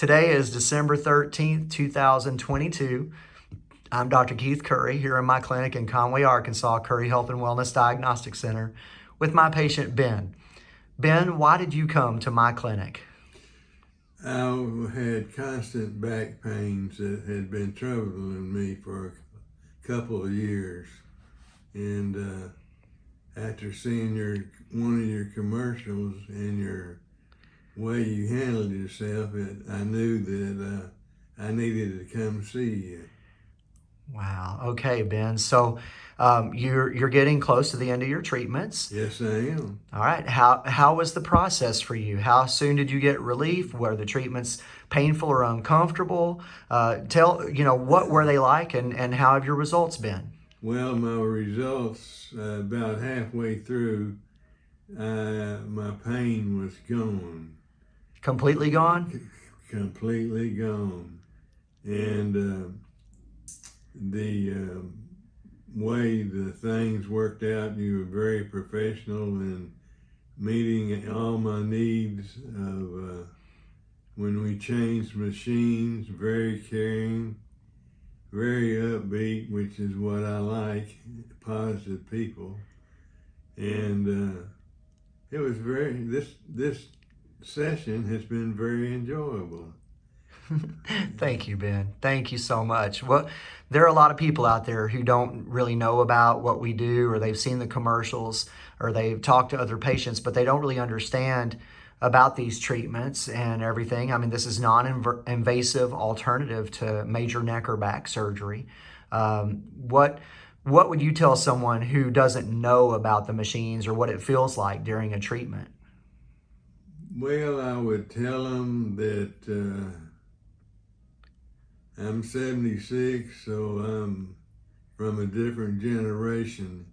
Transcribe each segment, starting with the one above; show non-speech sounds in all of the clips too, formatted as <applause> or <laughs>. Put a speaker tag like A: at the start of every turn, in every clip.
A: Today is December 13th, 2022. I'm Dr. Keith Curry here in my clinic in Conway, Arkansas, Curry Health and Wellness Diagnostic Center with my patient Ben. Ben, why did you come to my clinic?
B: I had constant back pains that had been troubling me for a couple of years. And uh, after seeing your one of your commercials and your way you handled yourself, it, I knew that uh, I needed to come see you.
A: Wow. Okay, Ben. So um, you're you're getting close to the end of your treatments.
B: Yes, I am.
A: All right. How how was the process for you? How soon did you get relief? Were the treatments painful or uncomfortable? Uh, tell you know what were they like, and and how have your results been?
B: Well, my results uh, about halfway through, uh, my pain was gone.
A: Completely gone.
B: Completely gone, and uh, the um, way the things worked out, you were very professional in meeting all my needs of uh, when we changed machines, very caring, very upbeat, which is what I like, positive people. And uh, it was very, this, this session has been very enjoyable. <laughs>
A: Thank you, Ben. Thank you so much. Well, there are a lot of people out there who don't really know about what we do, or they've seen the commercials, or they've talked to other patients, but they don't really understand about these treatments and everything. I mean, this is non-invasive alternative to major neck or back surgery. Um, what what would you tell someone who doesn't know about the machines or what it feels like during a treatment?
B: Well, I would tell them that. Uh I'm 76, so I'm from a different generation.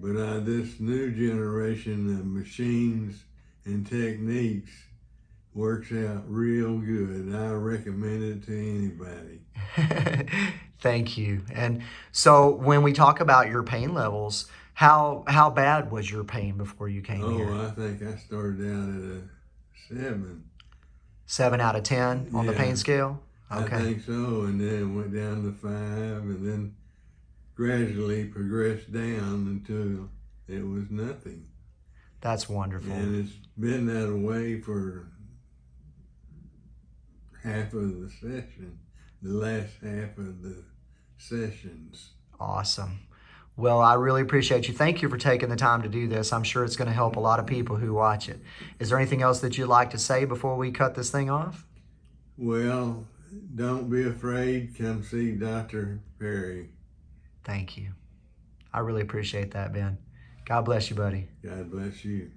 B: But uh, this new generation of machines and techniques works out real good. I recommend it to
A: anybody. <laughs> Thank you. And so when we talk about your pain levels, how how bad was your pain before you came
B: oh,
A: here?
B: Oh, I think I started out at a seven.
A: Seven out of 10 on yeah. the pain scale?
B: Okay. I think so, and then went down to five, and then gradually progressed down until it was nothing.
A: That's wonderful.
B: And it's been that way for half of the session, the last half of the sessions.
A: Awesome. Well, I really appreciate you. Thank you for taking the time to do this. I'm sure it's going to help a lot of people who watch it. Is there anything else that you'd like to say before we cut this thing off?
B: Well, don't be afraid. Come see Dr. Perry.
A: Thank you. I really appreciate that, Ben. God bless you, buddy.
B: God bless you.